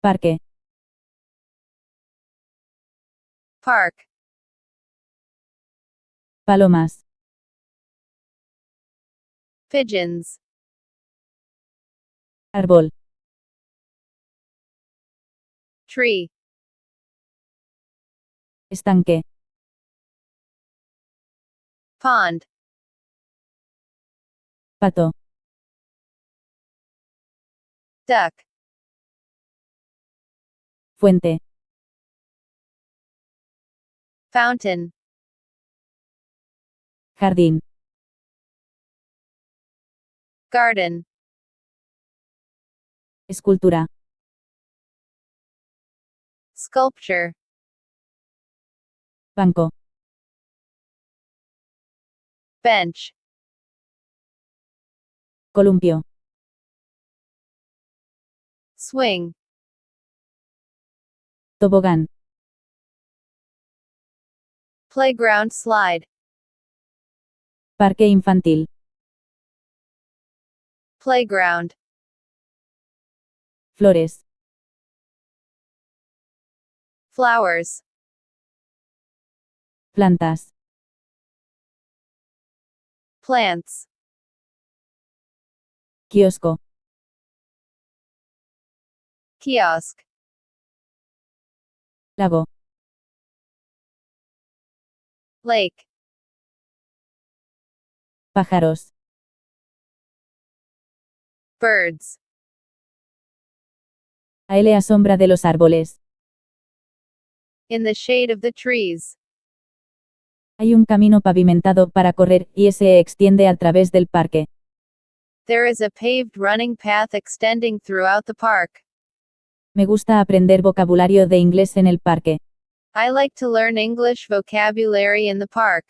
Parque. Park. Palomas. Pigeons. Árbol. Tree. Estanque. Pond. Pato. Duck. Fuente. Fountain. Jardín. Garden. Escultura. Sculpture. Banco. Bench. Columpio. Swing. Tobogán. Playground slide. Parque infantil. Playground. Flores. Flowers. Plantas. Plants. Kiosco. Kiosk. Lago. Lake. Pájaros. Birds. A a sombra de los árboles. In the shade of the trees. Hay un camino pavimentado para correr, y se extiende a través del parque. There is a paved running path extending throughout the park. Me gusta aprender vocabulario de inglés en el parque. I like to learn English vocabulary in the park.